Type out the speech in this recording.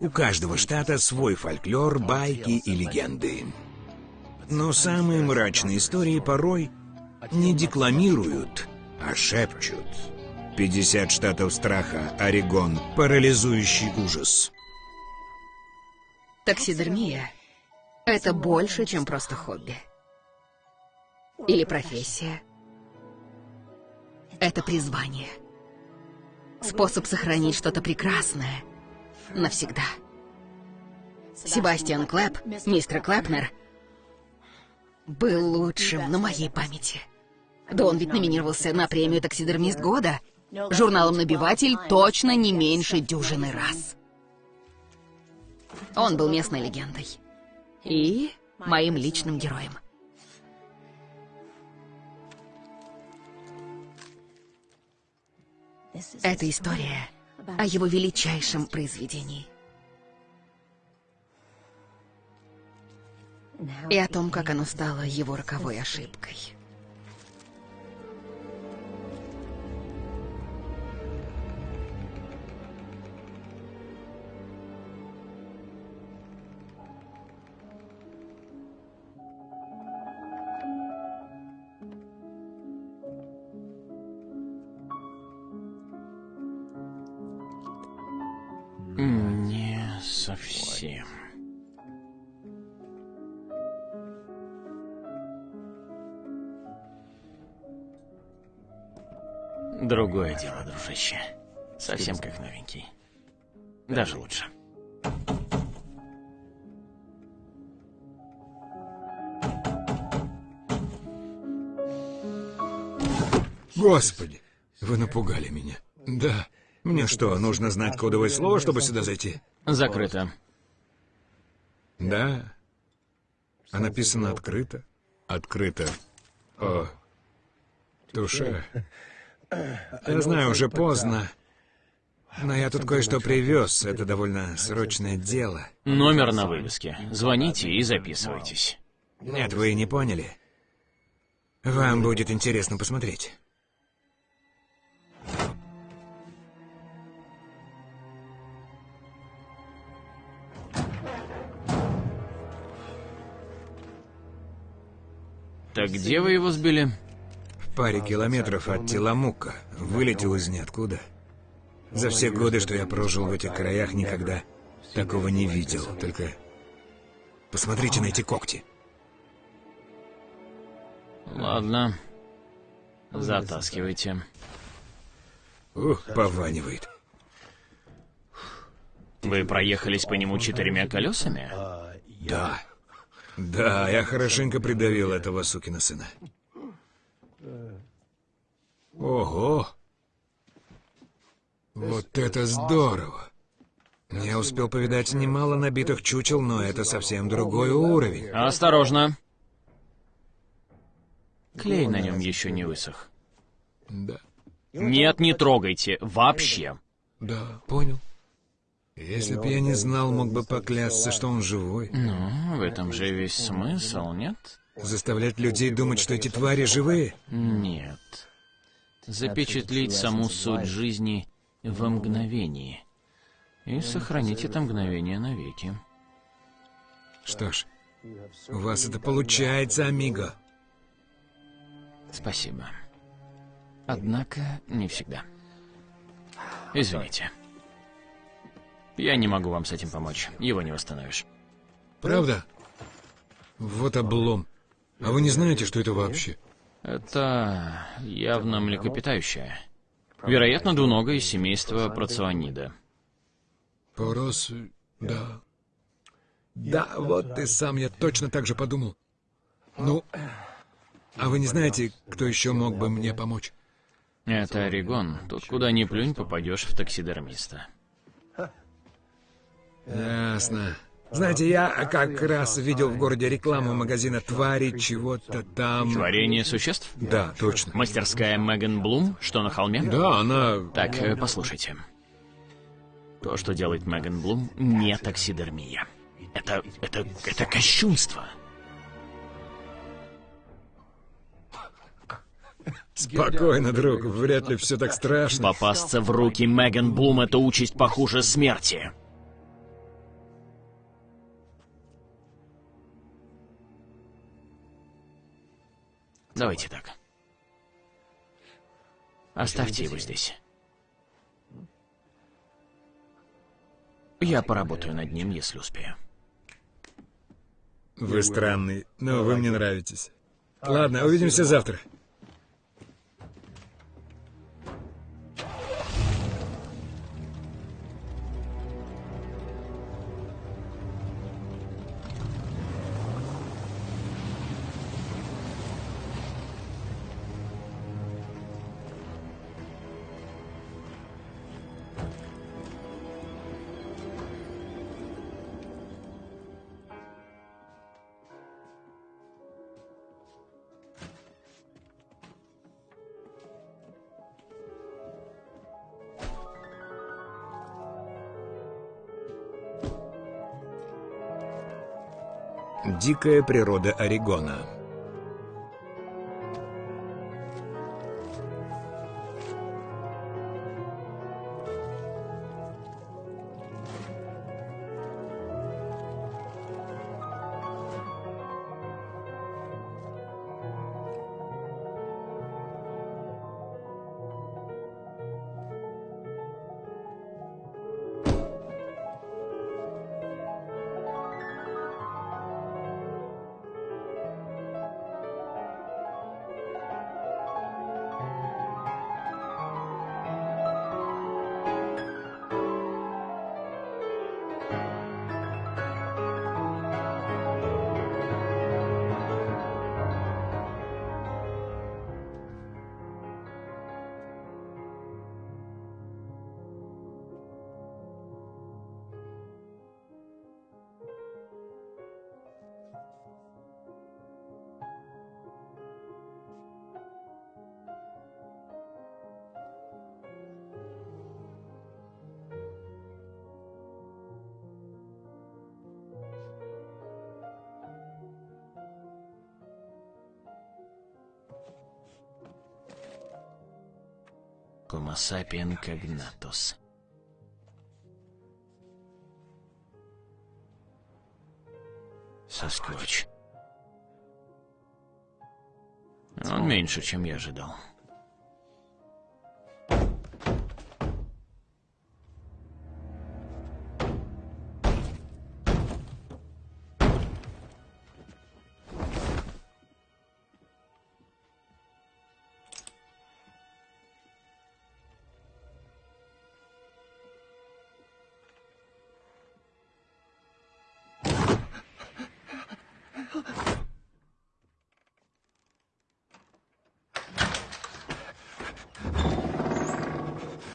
У каждого штата свой фольклор, байки и легенды. Но самые мрачные истории порой не декламируют, а шепчут. 50 штатов страха, Орегон, парализующий ужас. Таксидермия — это больше, чем просто хобби. Или профессия. Это призвание. Способ сохранить что-то прекрасное навсегда. Себастьян Клэп, мистер Клэпнер, был лучшим на моей памяти. Да он ведь номинировался на премию «Таксидермист года». Журналом «Набиватель» точно не меньше дюжины раз. Он был местной легендой. И моим личным героем. Это история о его величайшем произведении. И о том, как оно стало его роковой ошибкой. Совсем. Другое дело, дружище. Совсем как новенький. Даже лучше. Господи, вы напугали меня. Да. Мне что, нужно знать кодовое слово, чтобы сюда зайти? Закрыто. Да. А написано открыто? Открыто. О, душа. Я знаю, уже поздно. Но я тут кое-что привез. Это довольно срочное дело. Номер на вывеске. Звоните и записывайтесь. Нет, вы не поняли. Вам будет интересно посмотреть. Так где вы его сбили? В паре километров от Теламука. Вылетел из ниоткуда. За все годы, что я прожил в этих краях, никогда такого не видел. Только посмотрите на эти когти. Ладно. Затаскивайте. Ух, пованивает. Вы проехались по нему четырьмя колесами? Да. Да, я хорошенько придавил этого сукина сына. Ого! Вот это здорово! Я успел повидать немало набитых чучел, но это совсем другой уровень. Осторожно. Клей на нем еще не высох. Да, Нет, не трогайте. Вообще. да, понял. Если бы я не знал, мог бы поклясться, что он живой. Ну, в этом же весь смысл, нет? Заставлять людей думать, что эти твари живые? Нет. Запечатлеть саму суть жизни во мгновении. И сохранить это мгновение навеки. Что ж, у вас это получается, амиго. Спасибо. Однако, не всегда. Извините. Я не могу вам с этим помочь. Его не восстановишь. Правда? Вот облом. А вы не знаете, что это вообще? Это явно млекопитающее. Вероятно, двуногое из семейства проционида. Порос... Да. Да, вот ты сам, я точно так же подумал. Ну, а вы не знаете, кто еще мог бы мне помочь? Это Орегон. Тут куда ни плюнь, попадешь в таксидермиста. Ясно. Знаете, я как раз видел в городе рекламу магазина «Твари» чего-то там... Творение существ? Да, точно. Мастерская Меган Блум, что на холме? Да, она... Так, э, послушайте. То, что делает Меган Блум, не таксидермия. Это... это... это кощунство. Спокойно, друг, вряд ли все так страшно. Попасться в руки Меган Блум — это участь похуже смерти. Давайте так. Оставьте его здесь. Я поработаю над ним, если успею. Вы странный, но вы мне нравитесь. Ладно, увидимся завтра. Дикая природа Орегона. Homo sapien cognatus. Он меньше, чем я ожидал.